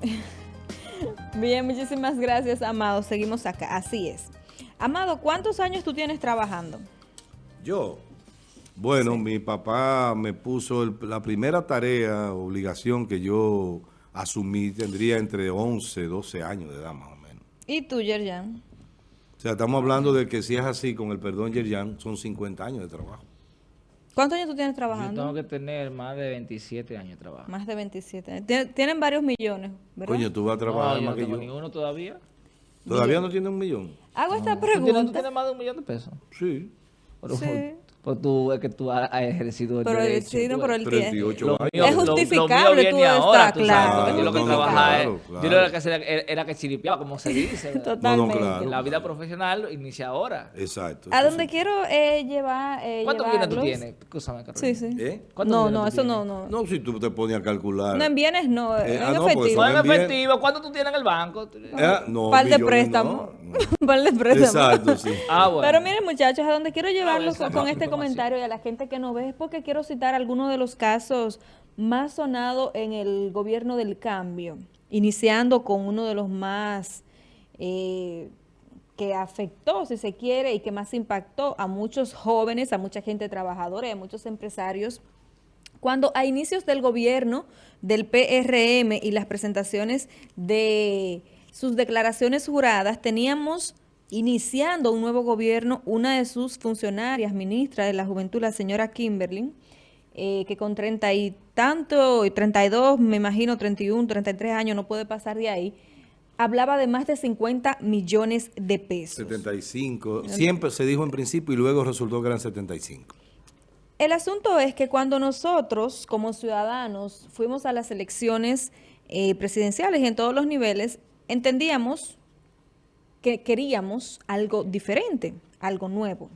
Bien, muchísimas gracias, Amado. Seguimos acá. Así es. Amado, ¿cuántos años tú tienes trabajando? Yo. Bueno, mi papá me puso la primera tarea, obligación que yo asumí, tendría entre 11, 12 años de edad más o menos. ¿Y tú, Yerjan? O sea, estamos hablando de que si es así, con el perdón, Yerjan, son 50 años de trabajo. ¿Cuántos años tú tienes trabajando? Yo tengo que tener más de 27 años de trabajo. Más de 27. Tienen varios millones, ¿verdad? Coño, tú vas a trabajar no, más yo que no yo. ninguno todavía. ¿Todavía no tiene un millón? Hago esta ¿Tú pregunta. tienes, tú tienes más de un millón de pesos? Sí. Pero, Sí. Pues tú, es que tú has ejercido el Pero el, derecho. sí, no, pero el tiempo. 38 Lo años. mío- Es justificable, tú estar claro. porque yo lo que trabajaba es- claro, claro. Yo lo que hacía era, era que chiripeaba, como se dice. Totalmente. claro. La vida profesional inicia ahora. Exacto. A donde quiero eh, llevar eh, ¿Cuántos millones tú tienes? Escúchame, Carolina. Sí, sí. ¿Eh? ¿Cuántos No, no, eso tienes? no, no. No, si tú te pones a calcular. No en bienes, no, Eh, en ah, no, efectivo. No en efectivo. ¿Cuánto tú tienes en el banco? Eh, no, Par de millones no, no. Par de préstamos. Exacto, sí. Ah, bueno. Pero miren muchachos, a donde quiero llevarlos esa con, no, con este comentario y a la gente que nos ve es porque quiero citar algunos de los casos más sonados en el gobierno del cambio, iniciando con uno de los más eh, que afectó, si se quiere, y que más impactó a muchos jóvenes, a mucha gente trabajadora y a muchos empresarios cuando a inicios del gobierno del PRM y las presentaciones de sus declaraciones juradas, teníamos iniciando un nuevo gobierno una de sus funcionarias, ministra de la Juventud, la señora Kimberly, eh, que con treinta y tanto, y 32, me imagino 31, 33 años, no puede pasar de ahí, hablaba de más de 50 millones de pesos. 75. Siempre se dijo en principio y luego resultó que eran 75. El asunto es que cuando nosotros, como ciudadanos, fuimos a las elecciones eh, presidenciales y en todos los niveles, entendíamos que queríamos algo diferente, algo nuevo.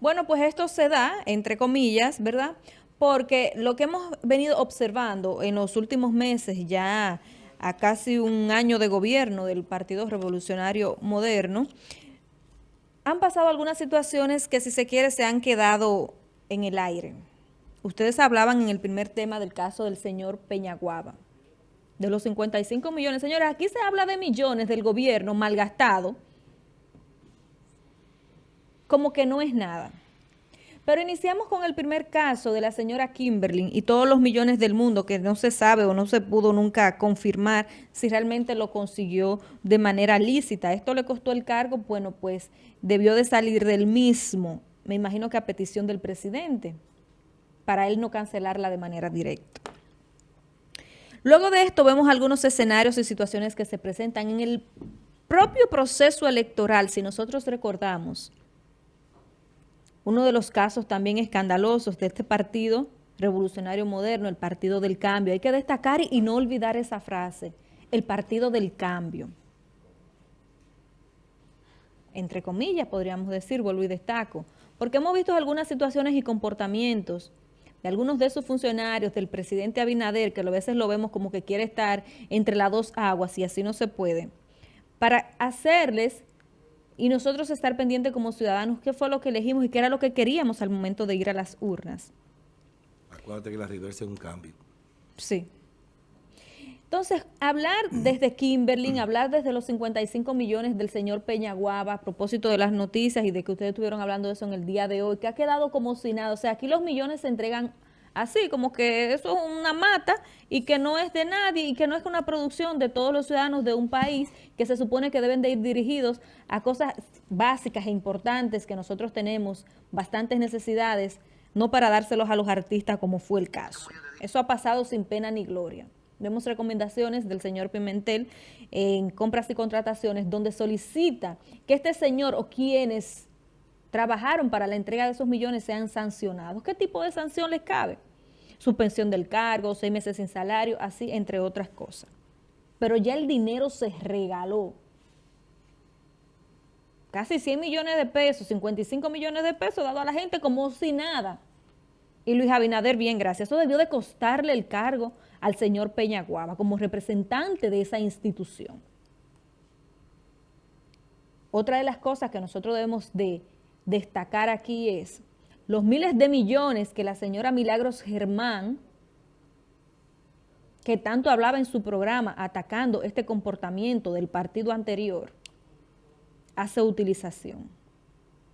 Bueno, pues esto se da, entre comillas, ¿verdad? Porque lo que hemos venido observando en los últimos meses, ya a casi un año de gobierno del Partido Revolucionario Moderno, han pasado algunas situaciones que si se quiere se han quedado en el aire. Ustedes hablaban en el primer tema del caso del señor Peñaguaba, de los 55 millones. Señores, aquí se habla de millones del gobierno malgastado, como que no es nada. Pero iniciamos con el primer caso de la señora Kimberly y todos los millones del mundo que no se sabe o no se pudo nunca confirmar si realmente lo consiguió de manera lícita. Esto le costó el cargo, bueno, pues debió de salir del mismo, me imagino que a petición del presidente, para él no cancelarla de manera directa. Luego de esto vemos algunos escenarios y situaciones que se presentan en el propio proceso electoral, si nosotros recordamos, uno de los casos también escandalosos de este partido revolucionario moderno, el Partido del Cambio. Hay que destacar y no olvidar esa frase, el Partido del Cambio. Entre comillas, podríamos decir, vuelvo y destaco, porque hemos visto algunas situaciones y comportamientos de algunos de sus funcionarios, del presidente Abinader, que a veces lo vemos como que quiere estar entre las dos aguas y así no se puede, para hacerles y nosotros estar pendientes como ciudadanos qué fue lo que elegimos y qué era lo que queríamos al momento de ir a las urnas. Acuérdate que la reversa es un cambio. Sí. Entonces, hablar desde Kimberly, hablar desde los 55 millones del señor Peñaguaba, a propósito de las noticias y de que ustedes estuvieron hablando de eso en el día de hoy, que ha quedado como si nada. O sea, aquí los millones se entregan así, como que eso es una mata y que no es de nadie y que no es una producción de todos los ciudadanos de un país que se supone que deben de ir dirigidos a cosas básicas e importantes que nosotros tenemos, bastantes necesidades, no para dárselos a los artistas como fue el caso. Eso ha pasado sin pena ni gloria. Vemos recomendaciones del señor Pimentel en compras y contrataciones donde solicita que este señor o quienes trabajaron para la entrega de esos millones sean sancionados. ¿Qué tipo de sanción les cabe? Suspensión del cargo, seis meses sin salario, así entre otras cosas. Pero ya el dinero se regaló. Casi 100 millones de pesos, 55 millones de pesos dado a la gente como si nada. Y Luis Abinader, bien, gracias. Eso debió de costarle el cargo al señor Peñaguaba como representante de esa institución. Otra de las cosas que nosotros debemos de destacar aquí es los miles de millones que la señora Milagros Germán que tanto hablaba en su programa atacando este comportamiento del partido anterior, hace utilización.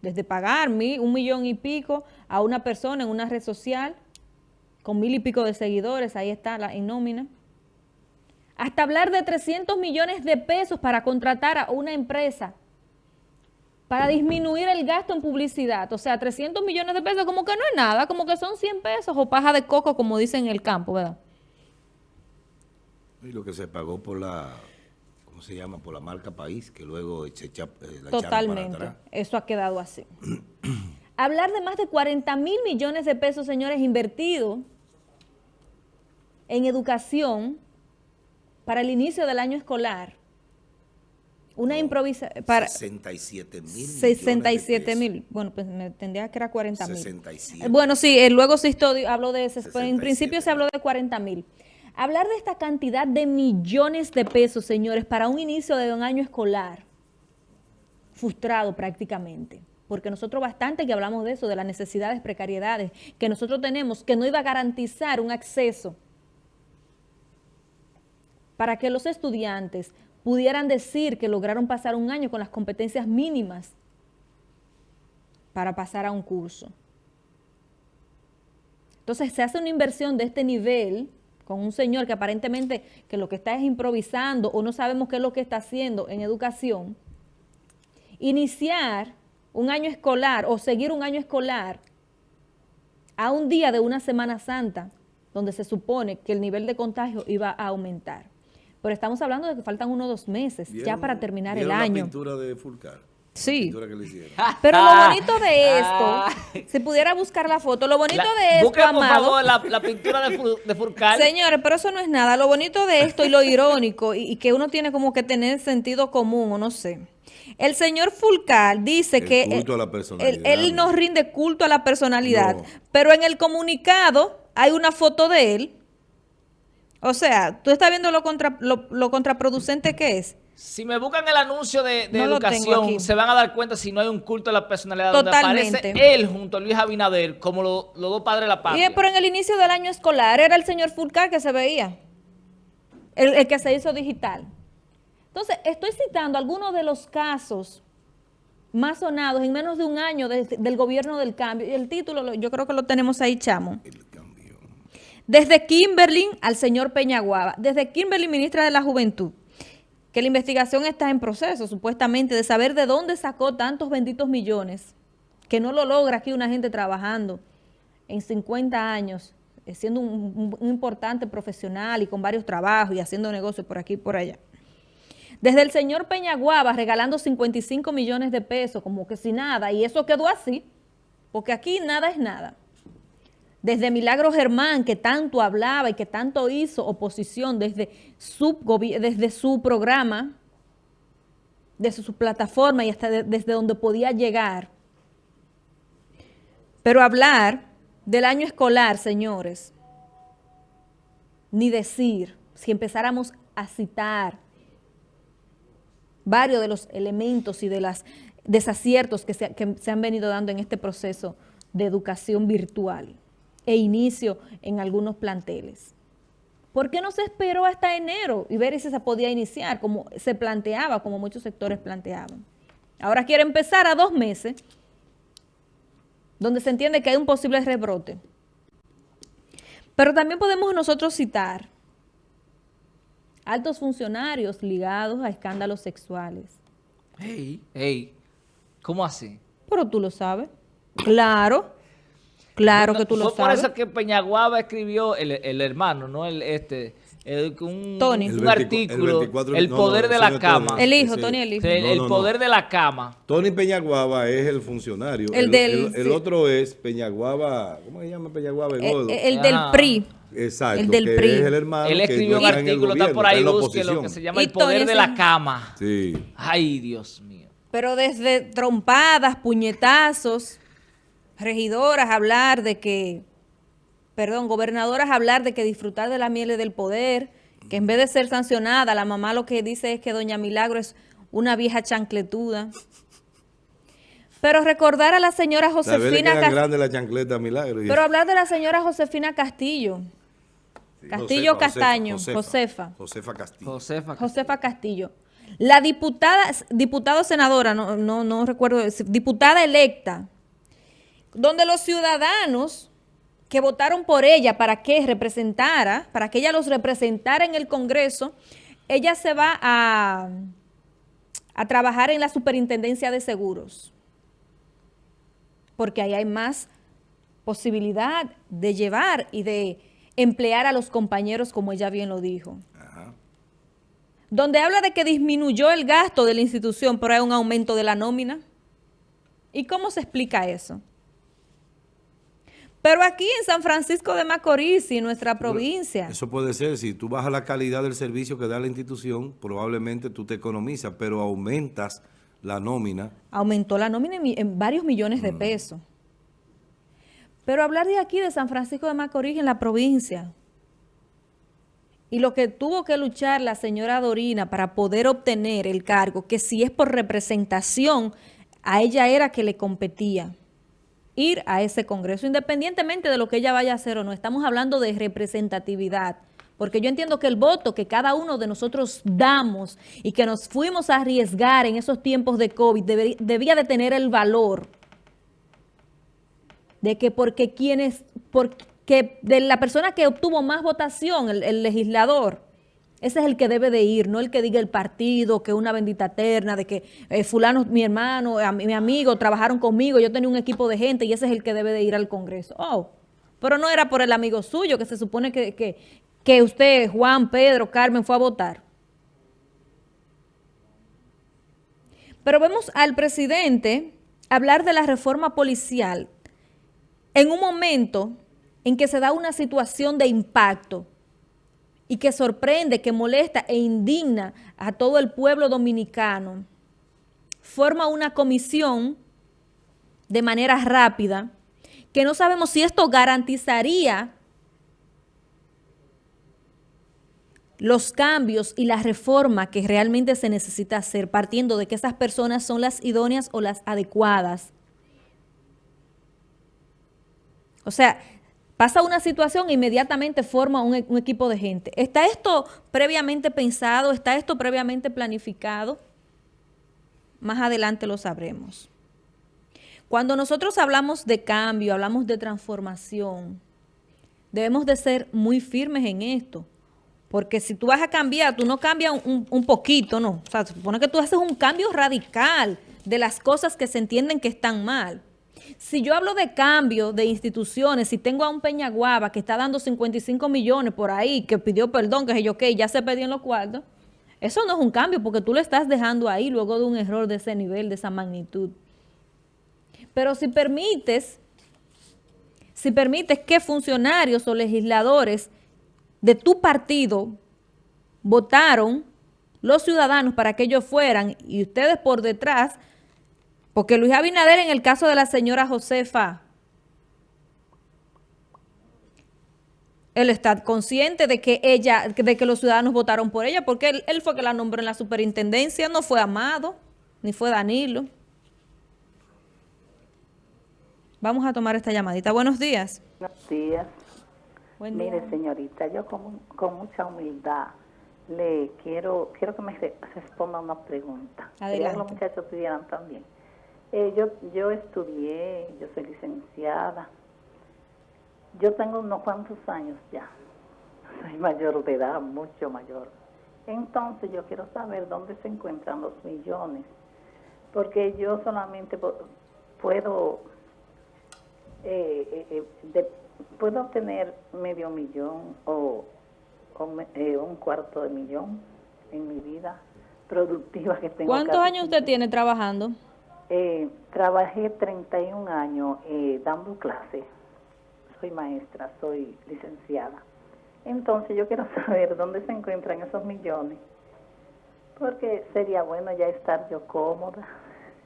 Desde pagar un millón y pico a una persona en una red social con mil y pico de seguidores, ahí está la en nómina, hasta hablar de 300 millones de pesos para contratar a una empresa para disminuir el gasto en publicidad. O sea, 300 millones de pesos como que no es nada, como que son 100 pesos o paja de coco, como dicen en el campo, ¿verdad? Y lo que se pagó por la, ¿cómo se llama? Por la marca País, que luego se echa eh, la Totalmente, para atrás. eso ha quedado así. Hablar de más de 40 mil millones de pesos, señores, invertidos en educación para el inicio del año escolar una improvisación para 67 mil 67 mil. Bueno, pues me entendía que era 40 mil. Bueno, sí, eh, luego sí habló de ese, en principio se habló de 40 mil. Hablar de esta cantidad de millones de pesos, señores, para un inicio de un año escolar, frustrado prácticamente, porque nosotros bastante que hablamos de eso, de las necesidades, precariedades que nosotros tenemos, que no iba a garantizar un acceso para que los estudiantes pudieran decir que lograron pasar un año con las competencias mínimas para pasar a un curso. Entonces se hace una inversión de este nivel con un señor que aparentemente que lo que está es improvisando o no sabemos qué es lo que está haciendo en educación, iniciar un año escolar o seguir un año escolar a un día de una Semana Santa donde se supone que el nivel de contagio iba a aumentar. Pero estamos hablando de que faltan unos dos meses ya para terminar el año. la pintura de Fulcar? Sí. Pero lo bonito de esto, si pudiera buscar la foto, lo bonito de esto, busque, por favor, la, pintura de, de Señores, pero eso no es nada. Lo bonito de esto y lo irónico, y, que uno tiene como que tener sentido común, o no sé. El señor Fulcar dice que él, él, no rinde culto a la personalidad, pero en el comunicado hay una foto de él o sea, tú estás viendo lo, contra, lo, contraproducente que es. Si me buscan el anuncio de, educación, se van a dar cuenta si no hay un culto a la personalidad Totalmente. donde aparece él junto a Luis Abinader como los dos padres de la patria. Y, pero en el inicio del año escolar era el señor Fulcar que se veía, el, que se hizo digital. Entonces, estoy citando algunos de los casos más sonados en menos de un año del gobierno del cambio. Y el título, yo creo que lo tenemos ahí, chamo. Desde Kimberly al señor Peñaguaba, desde Kimberly, ministra de la Juventud, que la investigación está en proceso, supuestamente, de saber de dónde sacó tantos benditos millones, que no lo logra aquí una gente trabajando en 50 años, eh, siendo un, importante profesional y con varios trabajos y haciendo negocios por aquí y por allá. Desde el señor Peñaguaba regalando 55 millones de pesos, como que sin nada, y eso quedó así, porque aquí nada es nada desde Milagro Germán, que tanto hablaba y que tanto hizo oposición desde su, desde su programa, desde su plataforma y hasta desde donde podía llegar. Pero hablar del año escolar, señores, ni decir, si empezáramos a citar varios de los elementos y de los desaciertos que que se han venido dando en este proceso de educación virtual e inicio en algunos planteles. ¿Por qué no se esperó hasta enero y ver si se podía iniciar como se planteaba, como muchos sectores planteaban? Ahora quiere empezar a dos meses, donde se entiende que hay un posible rebrote. Pero también podemos nosotros citar altos funcionarios ligados a escándalos sexuales. Hey, hey, ¿cómo así? Pero tú lo sabes. Claro. Claro que tú lo sabes. Fue por eso que Peñaguaba escribió, el, hermano, no el este, un, Tony. un artículo, el, poder de la cama. El hijo, Tony el hijo. El, poder de la cama. Tony Peñaguaba es el funcionario. El, del, el, otro es Peñaguaba, ¿cómo se llama Peñaguaba? El, del PRI. Exacto, el del PRI. es el hermano Él escribió un artículo, está por ahí, busque lo que se llama el poder de la cama. Sí. Ay, Dios mío. Pero desde trompadas, puñetazos regidoras hablar de que, perdón, gobernadoras hablar de que disfrutar de la miel del poder, que en vez de ser sancionada, la mamá lo que dice es que doña Milagro es una vieja chancletuda. Pero recordar a la señora Josefina Castillo. la chancleta Milagro. Pero hablar de la señora Josefina Castillo, Castillo Castaño, Josefa. Josefa, Castillo. Josefa Castillo. La diputada, diputado senadora, no, no, no recuerdo, diputada electa, donde los ciudadanos que votaron por ella para que representara, para que ella los representara en el Congreso, ella se va a, a trabajar en la Superintendencia de Seguros, porque ahí hay más posibilidad de llevar y de emplear a los compañeros, como ella bien lo dijo. Donde habla de que disminuyó el gasto de la institución, pero hay un aumento de la nómina. ¿Y cómo se explica eso? Pero aquí en San Francisco de Macorís y en nuestra provincia. Eso puede ser, si tú bajas la calidad del servicio que da la institución, probablemente tú te economizas, pero aumentas la nómina. Aumentó la nómina en, varios millones de mm. pesos. Pero hablar de aquí, de San Francisco de Macorís, en la provincia, y lo que tuvo que luchar la señora Dorina para poder obtener el cargo, que si es por representación, a ella era que le competía ir a ese congreso, independientemente de lo que ella vaya a hacer o no. Estamos hablando de representatividad, porque yo entiendo que el voto que cada uno de nosotros damos y que nos fuimos a arriesgar en esos tiempos de COVID debía de tener el valor de que porque quienes, porque de la persona que obtuvo más votación, el, legislador, ese es el que debe de ir, no el que diga el partido, que una bendita terna, de que eh, fulano, mi hermano, mi amigo, trabajaron conmigo, yo tenía un equipo de gente y ese es el que debe de ir al Congreso. Oh, pero no era por el amigo suyo, que se supone que, que, que usted, Juan, Pedro, Carmen, fue a votar. Pero vemos al presidente hablar de la reforma policial en un momento en que se da una situación de impacto y que sorprende, que molesta e indigna a todo el pueblo dominicano, forma una comisión de manera rápida, que no sabemos si esto garantizaría los cambios y la reforma que realmente se necesita hacer, partiendo de que esas personas son las idóneas o las adecuadas. O sea, pasa una situación e inmediatamente forma un, equipo de gente. ¿Está esto previamente pensado? ¿Está esto previamente planificado? Más adelante lo sabremos. Cuando nosotros hablamos de cambio, hablamos de transformación, debemos de ser muy firmes en esto. Porque si tú vas a cambiar, tú no cambias un, un poquito, no. O sea, se supone que tú haces un cambio radical de las cosas que se entienden que están mal. Si yo hablo de cambio de instituciones, si tengo a un Peñaguaba que está dando 55 millones por ahí, que pidió perdón, que yo, que ya se perdió en los cuartos, eso no es un cambio porque tú lo estás dejando ahí luego de un error de ese nivel, de esa magnitud. Pero si permites, si permites que funcionarios o legisladores de tu partido votaron los ciudadanos para que ellos fueran y ustedes por detrás porque Luis Abinader, en el caso de la señora Josefa, él está consciente de que ella, de que los ciudadanos votaron por ella, porque él, fue que la nombró en la superintendencia, no fue Amado, ni fue Danilo. Vamos a tomar esta llamadita. Buenos días. Buenos días. Mire, señorita, yo con, con, mucha humildad le quiero quiero que me responda una pregunta. Adelante. Que los muchachos pidieran también. Eh, yo, yo estudié, yo soy licenciada. Yo tengo unos cuantos años ya. Soy mayor de edad, mucho mayor. Entonces yo quiero saber dónde se encuentran los millones. Porque yo solamente puedo, eh, eh, puedo obtener medio millón o, un cuarto de millón en mi vida productiva que tengo. ¿Cuántos años usted tiene trabajando? Eh, trabajé 31 años eh, dando clases. Soy maestra, soy licenciada. Entonces yo quiero saber dónde se encuentran esos millones. Porque sería bueno ya estar yo cómoda.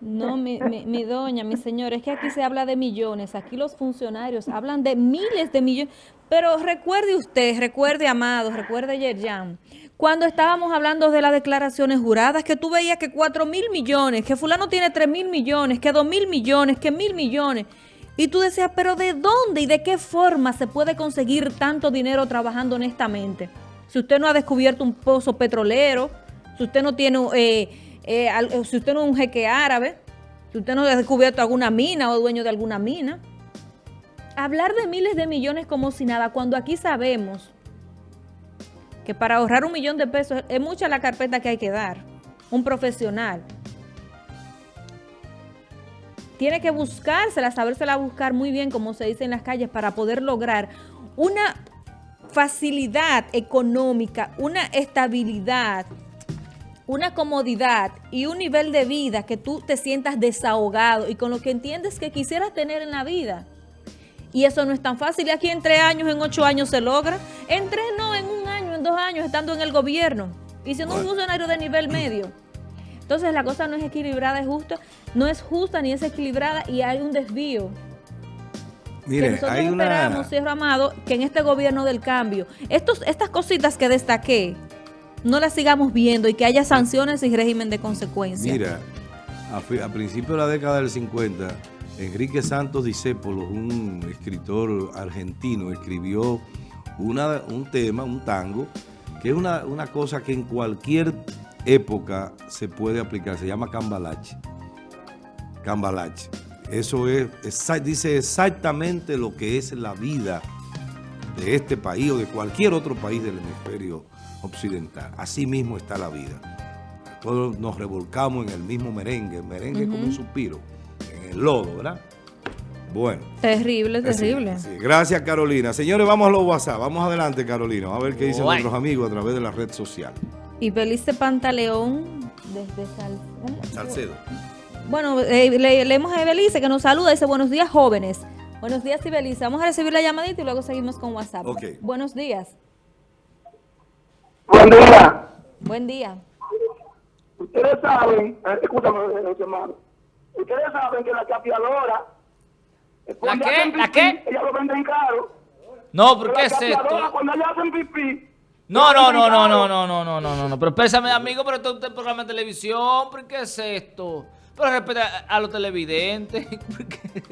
No, mi, doña, mi señor, es que aquí se habla de millones. Aquí los funcionarios hablan de miles de millones. Pero recuerde usted, recuerde, Amado, recuerde, Yerjan, cuando estábamos hablando de las declaraciones juradas, que tú veías que 4 mil millones, que fulano tiene 3 mil millones, que 2 mil millones, que mil millones. Y tú decías, pero ¿de dónde y de qué forma se puede conseguir tanto dinero trabajando honestamente? Si usted no ha descubierto un pozo petrolero, si usted no tiene, eh, eh, eh, si usted no es un jeque árabe, si usted no ha descubierto alguna mina o dueño de alguna mina. Hablar de miles de millones como si nada, cuando aquí sabemos que para ahorrar un millón de pesos es mucha la carpeta que hay que dar. Un profesional. Tiene que buscársela, sabérsela buscar muy bien, como se dice en las calles, para poder lograr una facilidad económica, una estabilidad, una comodidad y un nivel de vida que tú te sientas desahogado y con lo que entiendes que quisieras tener en la vida. Y eso no es tan fácil. Y aquí en tres años, en ocho años se logra. En tres no, en un año, en dos años, estando en el gobierno. Y siendo un funcionario de nivel medio. Entonces la cosa no es equilibrada, es justa. No es justa ni es equilibrada y hay un desvío. Mire, nosotros hay esperamos, una... Amado, que en este gobierno del cambio, estos, estas cositas que destaqué, no las sigamos viendo y que haya sanciones y régimen de consecuencia. Mira, a, a principios de la década del 50 Enrique Santos Discépolo, un escritor argentino, escribió una, un tema, un tango, que es una, cosa que en cualquier época se puede aplicar, se llama cambalache. Cambalache. Eso es, dice exactamente lo que es la vida de este país o de cualquier otro país del hemisferio occidental. Así mismo está la vida. Todos nos revolcamos en el mismo merengue, el merengue es como un suspiro lodo, ¿verdad? Bueno. Terrible, terrible. Gracias, Carolina. Señores, vamos a los WhatsApp. Vamos adelante, Carolina. a ver qué dicen nuestros amigos a través de la red social. Y Belice Pantaleón desde Salcedo. Bueno, eh, leemos a Belice que nos saluda. Dice, buenos días, jóvenes. Buenos días, Belice. Vamos a recibir la llamadita y luego seguimos con WhatsApp. Buenos días. Buen día. Buen día. Ustedes saben, eh, escúchame, eh, hermano Ustedes saben que la chapeadora... ¿La qué? ¿La qué? Ella lo venden caro. No, ¿por qué es esto? Cuando ellas hacen pipí... No, no, no, no, no, no, no, no, no, no, no, pero pésame, amigo, pero esto es un programa de televisión, ¿por qué es esto? Pero respeta a los televidentes.